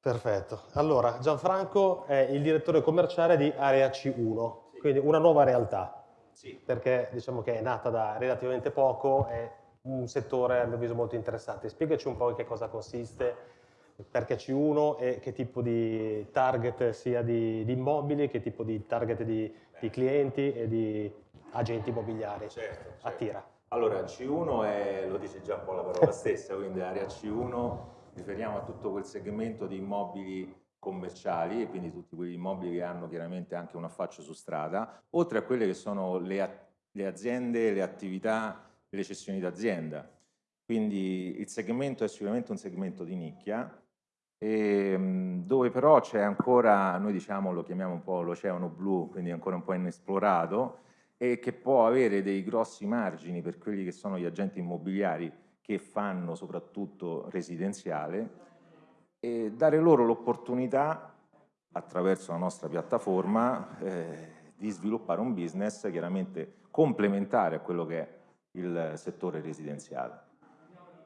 Perfetto. Allora, Gianfranco è il direttore commerciale di Area C1, sì. quindi una nuova realtà. Sì. Perché diciamo che è nata da relativamente poco, è un settore a mio avviso molto interessante. Spiegaci un po' in che cosa consiste, perché C1 e che tipo di target sia di, di immobili, che tipo di target di, di, clienti e di agenti immobiliari certo, certo. attira. Allora, C1 è, lo dice già un po' la parola stessa, quindi area C1 riferiamo a tutto quel segmento di immobili commerciali e quindi tutti quegli immobili che hanno chiaramente anche un affaccio su strada, oltre a quelle che sono le, le aziende, le attività, le cessioni d'azienda. Quindi il segmento è sicuramente un segmento di nicchia, e, ehm, dove però c'è ancora, noi diciamo lo chiamiamo un po' l'oceano blu, quindi ancora un po' inesplorato, e che può avere dei grossi margini per quelli che sono gli agenti immobiliari che fanno soprattutto residenziale e dare loro l'opportunità attraverso la nostra piattaforma eh, di sviluppare un business chiaramente complementare a quello che è il settore residenziale.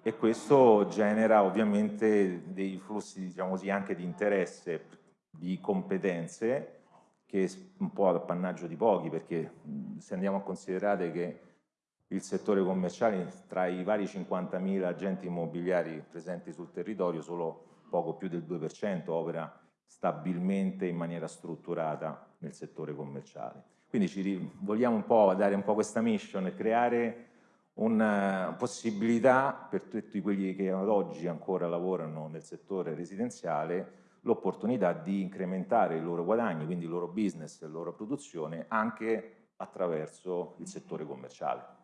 E questo genera ovviamente dei flussi diciamo così, anche di interesse, di competenze che è un po' appannaggio di pochi perché se andiamo a considerare che il settore commerciale tra i vari 50.000 agenti immobiliari presenti sul territorio solo poco più del 2% opera stabilmente in maniera strutturata nel settore commerciale. Quindi ci vogliamo un po' dare un po' questa mission creare una possibilità per tutti quelli che ad oggi ancora lavorano nel settore residenziale l'opportunità di incrementare i loro guadagni, quindi il loro business e la loro produzione anche attraverso il settore commerciale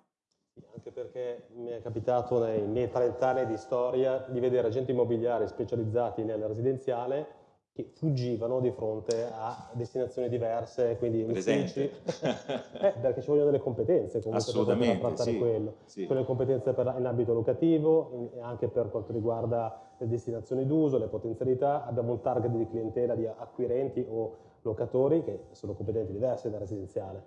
anche perché mi è capitato nei miei 30 anni di storia di vedere agenti immobiliari specializzati nel residenziale che fuggivano di fronte a destinazioni diverse, quindi uffici, eh, perché ci vogliono delle competenze comunque per trattare sì, quello, sì. le competenze per, in ambito locativo, in, anche per quanto riguarda le destinazioni d'uso, le potenzialità, abbiamo un target di clientela di acquirenti o locatori che sono competenti diverse dal residenziale.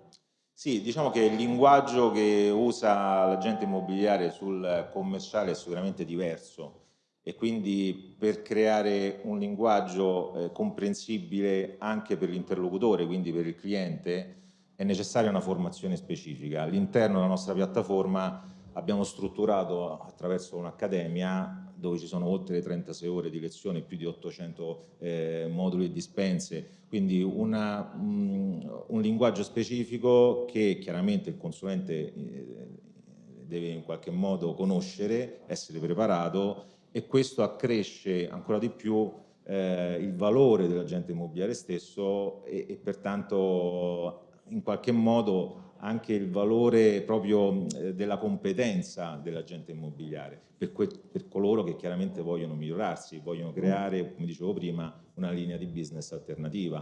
Sì, diciamo che il linguaggio che usa l'agente immobiliare sul commerciale è sicuramente diverso e quindi per creare un linguaggio eh, comprensibile anche per l'interlocutore, quindi per il cliente, è necessaria una formazione specifica. All'interno della nostra piattaforma abbiamo strutturato attraverso un'accademia dove ci sono oltre 36 ore di lezione, più di 800 eh, moduli e dispense, quindi una, un, un, linguaggio specifico che chiaramente il consulente eh, deve in qualche modo conoscere, essere preparato e questo accresce ancora di più eh, il valore dell'agente immobiliare stesso e, e pertanto in qualche modo anche il valore proprio eh, della competenza dell'agente immobiliare per, per, coloro che chiaramente vogliono migliorarsi, vogliono creare, come dicevo prima, una linea di business alternativa.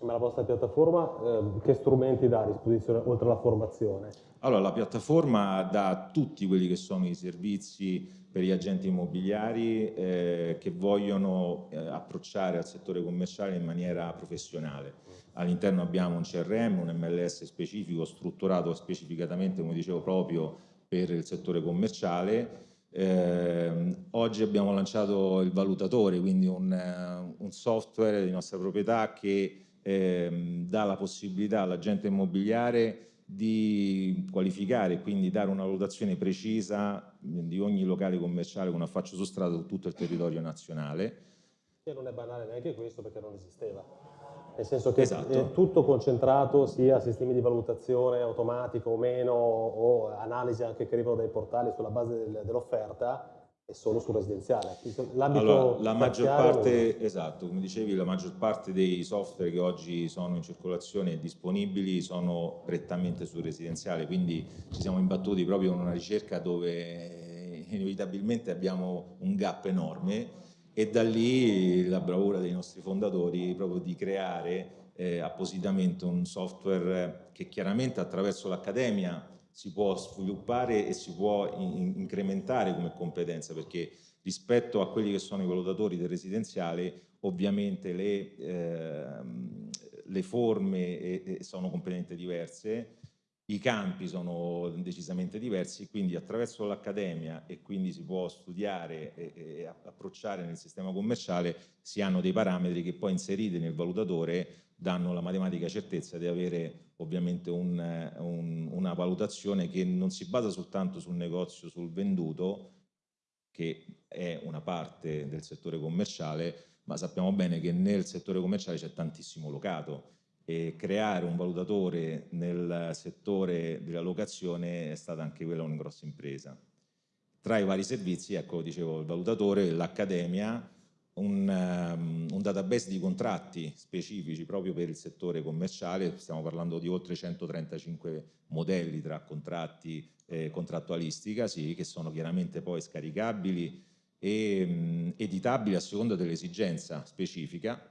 Ma la vostra piattaforma eh, che strumenti dà a disposizione oltre alla formazione? Allora, la piattaforma dà tutti quelli che sono i servizi per gli agenti immobiliari eh, che vogliono eh, approcciare al settore commerciale in maniera professionale all'interno abbiamo un CRM, un MLS specifico strutturato specificatamente, come dicevo, proprio per il settore commerciale. Eh, oggi abbiamo lanciato il valutatore, quindi un, un software di nostra proprietà che eh, dà la possibilità all'agente immobiliare di qualificare e quindi dare una valutazione precisa di ogni locale commerciale con affaccio su strada su tutto il territorio nazionale. E non è banale neanche questo perché non esisteva nel senso che esatto. è tutto concentrato sia sistemi di valutazione automatico o meno o analisi anche che arrivano dai portali sulla base del, dell'offerta è solo sul residenziale. Allora, la maggior parte, esatto, come dicevi, la maggior parte dei software che oggi sono in circolazione e disponibili sono prettamente sul residenziale, quindi ci siamo imbattuti proprio in una ricerca dove inevitabilmente abbiamo un gap enorme e da lì la bravura dei nostri fondatori proprio di creare eh, appositamente un software che chiaramente attraverso l'accademia si può sviluppare e si può in incrementare come competenza perché rispetto a quelli che sono i valutatori del residenziale ovviamente le, eh, le forme eh, sono completamente diverse i campi sono decisamente diversi, quindi attraverso l'accademia e quindi si può studiare e, e, approcciare nel sistema commerciale, si hanno dei parametri che poi inseriti nel valutatore danno la matematica certezza di avere ovviamente un, un, una valutazione che non si basa soltanto sul negozio, sul venduto, che è una parte del settore commerciale, ma sappiamo bene che nel settore commerciale c'è tantissimo locato, e creare un valutatore nel settore della locazione è stata anche quella una grossa impresa. Tra i vari servizi, ecco, dicevo, il valutatore, l'accademia, un, um, un, database di contratti specifici proprio per il settore commerciale, stiamo parlando di oltre 135 modelli tra contratti e contrattualistica, sì, che sono chiaramente poi scaricabili e um, editabili a seconda dell'esigenza specifica.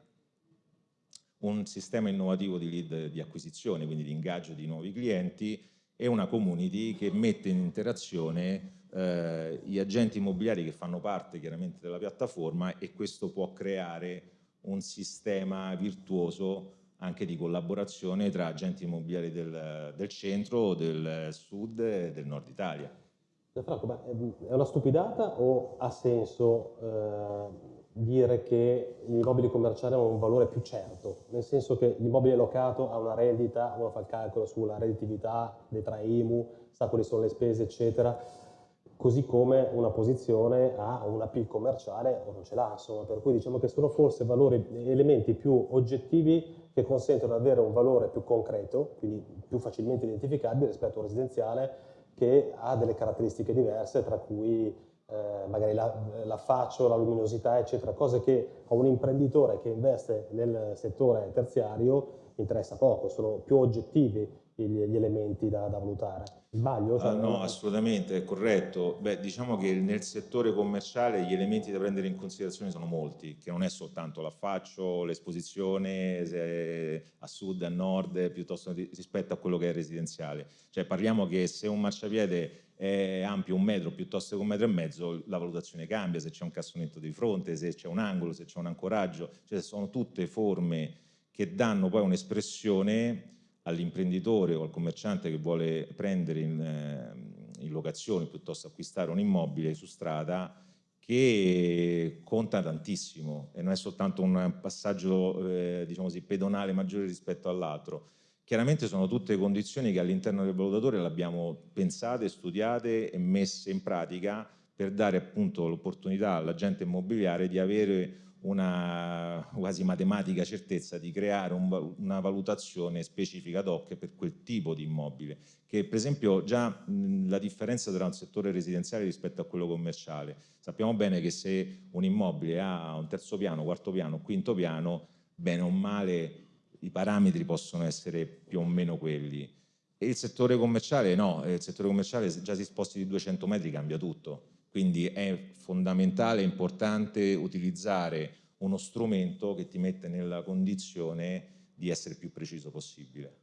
Un sistema innovativo di lead di acquisizione, quindi di ingaggio di nuovi clienti e una community che mette in interazione eh, gli agenti immobiliari che fanno parte chiaramente della piattaforma e questo può creare un sistema virtuoso anche di collaborazione tra agenti immobiliari del, del centro, del sud e del nord Italia. Franco, è una stupidata o ha senso eh dire che l'immobile commerciale ha un valore più certo, nel senso che l'immobile locato ha una rendita, uno fa il calcolo sulla redditività, detrae IMU, sa quali sono le spese, eccetera, così come una posizione ha una PIL commerciale o non ce l'ha, insomma, per cui diciamo che sono forse valori, elementi più oggettivi che consentono di avere un valore più concreto, quindi più facilmente identificabile rispetto a un residenziale che ha delle caratteristiche diverse, tra cui eh, magari la, la faccio, la luminosità, eccetera, cose che a un imprenditore che investe nel settore terziario interessa poco, sono più oggettivi gli, elementi da, da, valutare. Sbaglio? Cioè, ah, no, assolutamente, è corretto. Beh, diciamo che nel settore commerciale gli elementi da prendere in considerazione sono molti, che non è soltanto l'affaccio, l'esposizione a sud, a nord, piuttosto rispetto a quello che è residenziale. Cioè parliamo che se un marciapiede è ampio un metro piuttosto che un metro e mezzo, la valutazione cambia, se c'è un cassonetto di fronte, se c'è un angolo, se c'è un ancoraggio, cioè sono tutte forme che danno poi un'espressione all'imprenditore o al commerciante che vuole prendere in, eh, in locazione piuttosto acquistare un immobile su strada che conta tantissimo e non è soltanto un passaggio eh, diciamo così, pedonale maggiore rispetto all'altro, Chiaramente sono tutte condizioni che all'interno del valutatore le abbiamo pensate, studiate e messe in pratica per dare appunto l'opportunità all'agente immobiliare di avere una quasi matematica certezza di creare un, una valutazione specifica ad hoc per quel tipo di immobile, che per esempio già mh, la differenza tra un settore residenziale rispetto a quello commerciale. Sappiamo bene che se un immobile ha un terzo piano, quarto piano, quinto piano, bene o male i parametri possono essere più o meno quelli. E il settore commerciale no, il settore commerciale già si sposti di 200 metri cambia tutto, quindi è fondamentale importante utilizzare uno strumento che ti mette nella condizione di essere più preciso possibile.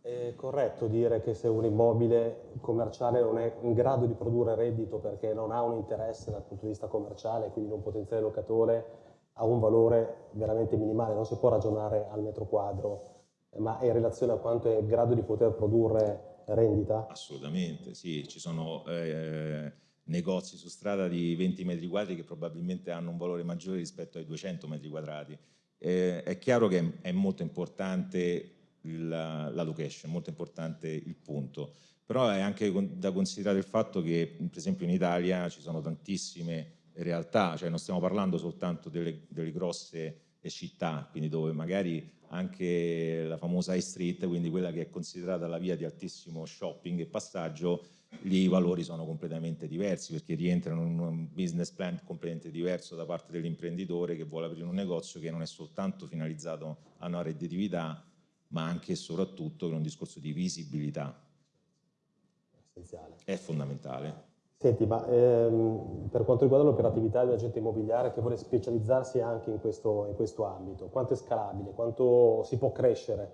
È corretto dire che se un immobile commerciale non è in grado di produrre reddito perché non ha un interesse dal punto di vista commerciale, quindi un potenziale locatore, ha un valore veramente minimale, non si può ragionare al metro quadro, ma è in relazione a quanto è in grado di poter produrre rendita? Assolutamente, sì, ci sono eh, negozi su strada di 20 metri quadri che probabilmente hanno un valore maggiore rispetto ai 200 metri quadrati. Eh, è chiaro che è molto importante la, la location, molto importante il punto, però è anche da considerare il fatto che per esempio in Italia ci sono tantissime realtà, cioè non stiamo parlando soltanto delle, delle grosse città, quindi dove magari anche la famosa high street, quindi quella che è considerata la via di altissimo shopping e passaggio, lì i valori sono completamente diversi perché rientrano in un business plan completamente diverso da parte dell'imprenditore che vuole aprire un negozio che non è soltanto finalizzato a una redditività, ma anche e soprattutto per un discorso di visibilità. Essenziale. È fondamentale. Senti, ma ehm, per quanto riguarda l'operatività dell'agente immobiliare che vuole specializzarsi anche in questo, in questo ambito, quanto è scalabile, quanto si può crescere?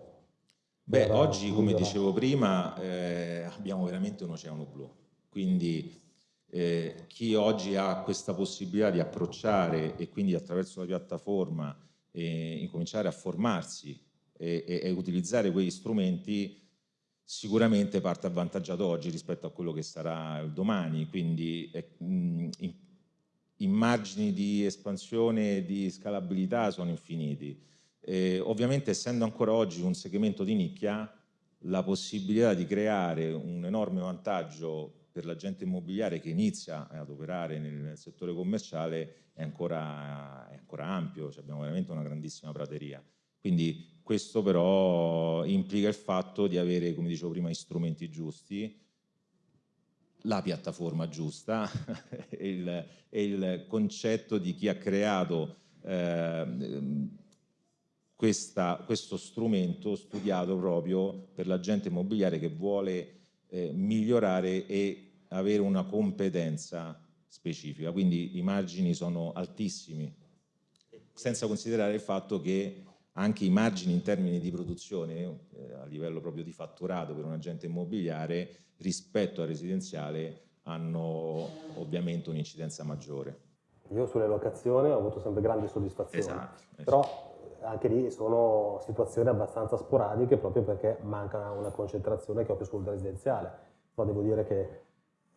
Beh, oggi, come dicevo prima, eh, abbiamo veramente un oceano blu, quindi eh, chi oggi ha questa possibilità di approcciare e quindi attraverso la piattaforma eh, incominciare a formarsi e, e, e utilizzare quegli strumenti sicuramente parte avvantaggiato oggi rispetto a quello che sarà domani, quindi mh, i margini di espansione e di scalabilità sono infiniti. Eh, ovviamente essendo ancora oggi un segmento di nicchia, la possibilità di creare un enorme vantaggio per l'agente immobiliare che inizia ad operare nel settore commerciale è ancora, è ancora ampio, cioè abbiamo veramente una grandissima prateria. Quindi questo però implica il fatto di avere, come dicevo prima, gli strumenti giusti, la piattaforma giusta e, il, il, concetto di chi ha creato eh, questa, questo strumento studiato proprio per l'agente immobiliare che vuole eh, migliorare e avere una competenza specifica, quindi i margini sono altissimi, senza considerare il fatto che anche i margini in termini di produzione eh, a livello proprio di fatturato per un agente immobiliare rispetto al residenziale hanno ovviamente un'incidenza maggiore. Io sulle locazioni ho avuto sempre grandi soddisfazioni, esatto, esatto. però anche lì sono situazioni abbastanza sporadiche proprio perché manca una concentrazione che ho più sul residenziale, però devo dire che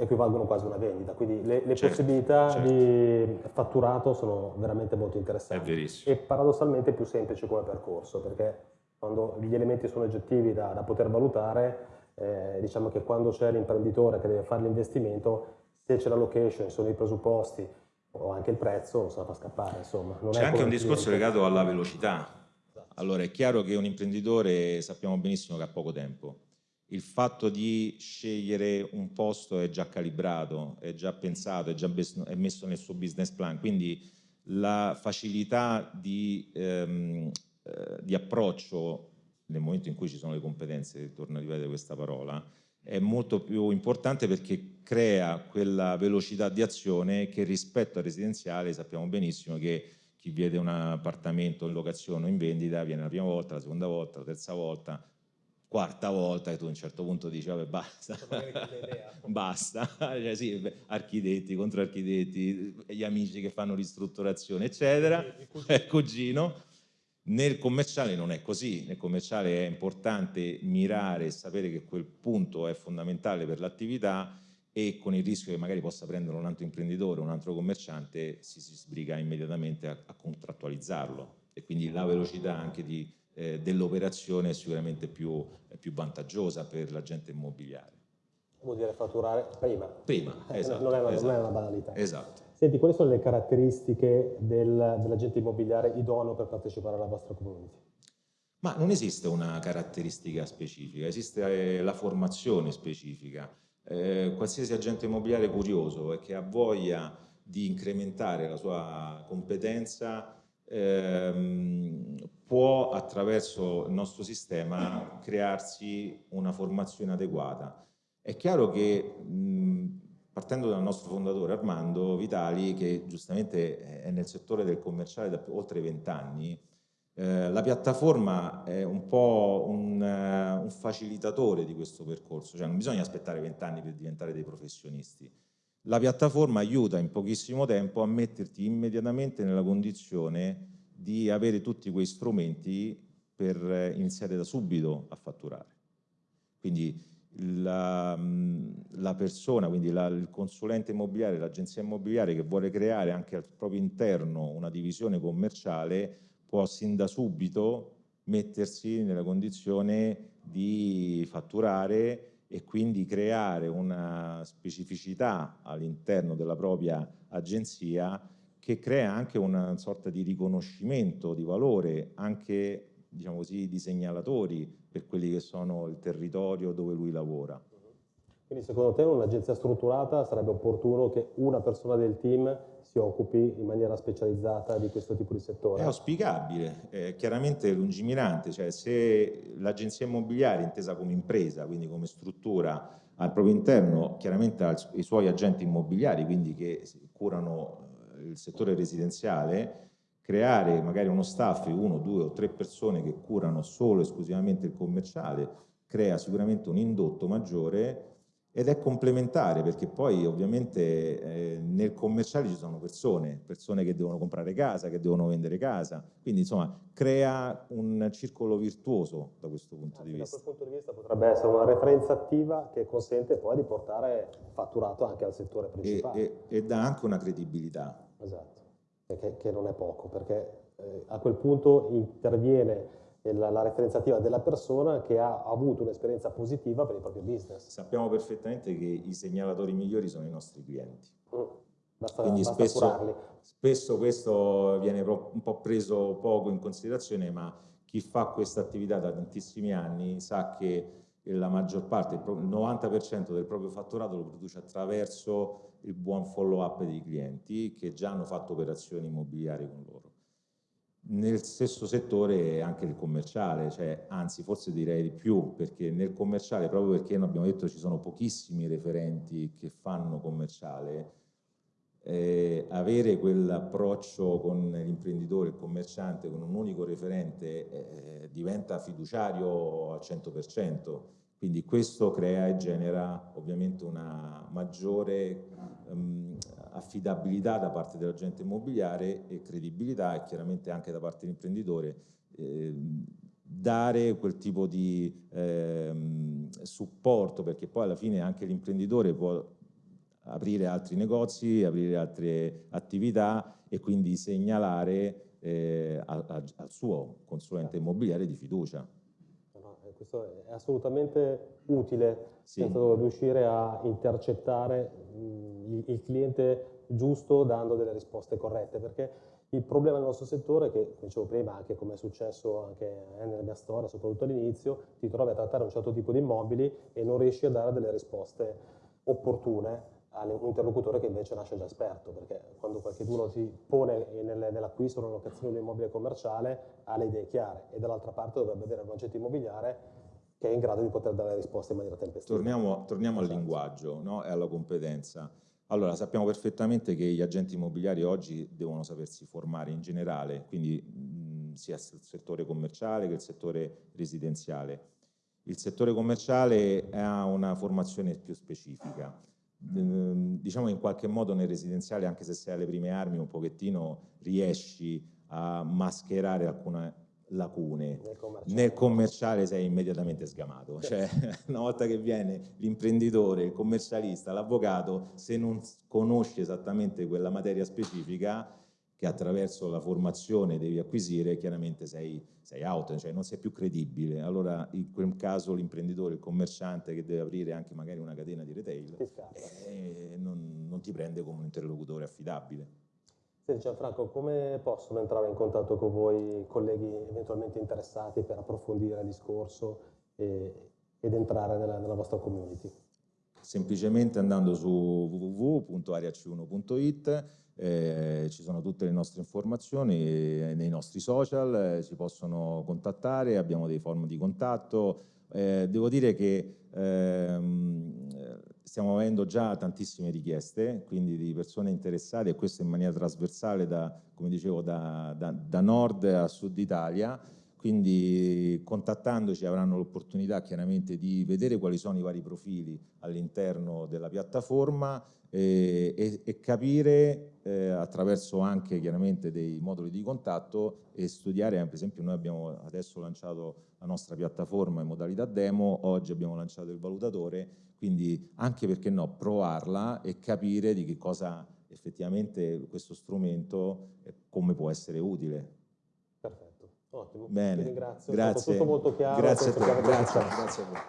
equivalgono quasi a una vendita, quindi le, le certo, possibilità certo. di fatturato sono veramente molto interessanti e paradossalmente più semplici come percorso perché quando gli elementi sono oggettivi da, da poter valutare, eh, diciamo che quando c'è l'imprenditore che deve fare l'investimento, se c'è la location, sono i presupposti o anche il prezzo, se la fa scappare. C'è anche un discorso legato alla velocità. Allora è chiaro che un imprenditore sappiamo benissimo che ha poco tempo il fatto di scegliere un posto è già calibrato, è già pensato, è già è messo nel suo business plan, quindi la facilità di, ehm, eh, di, approccio nel momento in cui ci sono le competenze, torno a ripetere questa parola, è molto più importante perché crea quella velocità di azione che rispetto al residenziale sappiamo benissimo che chi vede un appartamento in locazione o in vendita viene la prima volta, la seconda volta, la terza volta, quarta volta che tu a un certo punto dici vabbè basta, basta, cioè, sì, architetti, contro architetti, gli amici che fanno ristrutturazione eccetera, il cugino. Nel commerciale non è così, nel commerciale è importante mirare e sapere che quel punto è fondamentale per l'attività e con il rischio che magari possa prendere un altro imprenditore, un altro commerciante, si, si sbriga immediatamente a, a contrattualizzarlo. E quindi la velocità anche di eh, dell'operazione sicuramente più, più vantaggiosa per l'agente immobiliare. Vuol dire fatturare prima. Prima, eh, esatto. Non è, una, esatto, non è, una, banalità. Esatto. Senti, quali sono le caratteristiche del, dell'agente immobiliare idoneo per partecipare alla vostra community? Ma non esiste una caratteristica specifica, esiste eh, la formazione specifica. Eh, qualsiasi agente immobiliare curioso e che ha voglia di incrementare la sua competenza ehm, può attraverso il nostro sistema crearsi una formazione adeguata. È chiaro che mh, partendo dal nostro fondatore Armando Vitali, che giustamente è nel settore del commerciale da oltre vent'anni, eh, la piattaforma è un po' un, uh, un, facilitatore di questo percorso, cioè non bisogna aspettare vent'anni per diventare dei professionisti. La piattaforma aiuta in pochissimo tempo a metterti immediatamente nella condizione di avere tutti quei strumenti per iniziare da subito a fatturare. Quindi la, la persona, quindi la, il consulente immobiliare, l'agenzia immobiliare che vuole creare anche al proprio interno una divisione commerciale può sin da subito mettersi nella condizione di fatturare e quindi creare una specificità all'interno della propria agenzia che crea anche una sorta di riconoscimento di valore, anche diciamo così, di segnalatori per quelli che sono il territorio dove lui lavora. Quindi secondo te un'agenzia strutturata sarebbe opportuno che una persona del team si occupi in maniera specializzata di questo tipo di settore? È auspicabile, è chiaramente lungimirante, cioè se l'agenzia immobiliare intesa come impresa, quindi come struttura al proprio interno, chiaramente ha i suoi agenti immobiliari, quindi che curano eh, il settore residenziale, creare magari uno staff, uno, due o tre persone che curano solo e esclusivamente il commerciale, crea sicuramente un indotto maggiore ed è complementare perché poi ovviamente eh, nel commerciale ci sono persone, persone che devono comprare casa, che devono vendere casa, quindi insomma crea un circolo virtuoso da questo punto di vista. Da quel punto di vista potrebbe essere una referenza attiva che consente poi di portare fatturato anche al settore principale. E, e, e dà anche una credibilità. Esatto, che, che non è poco, perché eh, a quel punto interviene la, la referenziativa della persona che ha avuto un'esperienza positiva per il proprio business. Sappiamo perfettamente che i segnalatori migliori sono i nostri clienti. Mm. Basta, Quindi basta spesso, spesso, questo viene un po' preso poco in considerazione, ma chi fa questa attività da tantissimi anni sa che la maggior parte, il 90% del proprio fatturato lo produce attraverso il buon follow up dei clienti che già hanno fatto operazioni immobiliari con loro nel stesso settore anche il commerciale, cioè, anzi forse direi di più, perché nel commerciale, proprio perché abbiamo detto ci sono pochissimi referenti che fanno commerciale, eh, avere quell'approccio con l'imprenditore, il commerciante, con un unico referente eh, diventa fiduciario al 100%, quindi questo crea e genera ovviamente una maggiore affidabilità da parte dell'agente immobiliare e credibilità e chiaramente anche da parte dell'imprenditore eh, dare quel tipo di eh, supporto perché poi alla fine anche l'imprenditore può aprire altri negozi, aprire altre attività e quindi segnalare eh, a, a, al suo consulente immobiliare di fiducia. Questo è assolutamente utile sì. senza riuscire a intercettare il, il cliente giusto dando delle risposte corrette, perché il problema del nostro settore è che, come dicevo prima, anche come è successo anche nella mia storia, soprattutto all'inizio, ti trovi a trattare un certo tipo di immobili e non riesci a dare delle risposte opportune a un interlocutore che invece nasce già esperto, perché quando qualcuno si pone nell'acquisto o nella locazione di un immobile commerciale ha le idee chiare e dall'altra parte dovrebbe avere un agente immobiliare che è in grado di poter dare risposte in maniera tempestiva. Torniamo, torniamo al esatto. linguaggio no? e alla competenza. Allora, sappiamo perfettamente che gli agenti immobiliari oggi devono sapersi formare in generale, quindi mh, sia il settore commerciale che il settore residenziale. Il settore commerciale ha una formazione più specifica. Diciamo in qualche modo nel residenziale, anche se sei alle prime armi, un pochettino riesci a mascherare alcune lacune. Nel commerciale, Nel commerciale sei immediatamente sgamato, cioè una volta che viene l'imprenditore, il commercialista, l'avvocato, se non conosci esattamente quella materia specifica che attraverso la formazione devi acquisire, chiaramente sei, sei out, cioè non sei più credibile. Allora in quel caso l'imprenditore, il commerciante che deve aprire anche magari una catena di retail, eh, non, non ti prende come un interlocutore affidabile. Senti Gianfranco, come possono entrare in contatto con voi colleghi eventualmente interessati per approfondire il discorso e, ed entrare nella, nella vostra community? Semplicemente andando su www.ariac1.it eh, ci sono tutte le nostre informazioni eh, nei nostri social, eh, ci possono contattare, abbiamo dei form di contatto. Eh, devo dire che ehm, stiamo avendo già tantissime richieste, quindi di persone interessate e questo in maniera trasversale da, come dicevo, da, da, da nord a sud Italia, quindi contattandoci avranno l'opportunità chiaramente di vedere quali sono i vari profili all'interno della piattaforma e, e, e capire eh, attraverso anche chiaramente dei moduli di contatto e studiare, per esempio noi abbiamo adesso lanciato la nostra piattaforma in modalità demo, oggi abbiamo lanciato il valutatore quindi anche perché no, provarla e capire di che cosa effettivamente questo strumento, come può essere utile. Ottimo. Bene, Ti ringrazio, grazie. tutto molto chiaro. Grazie a te, grazie, grazie a voi.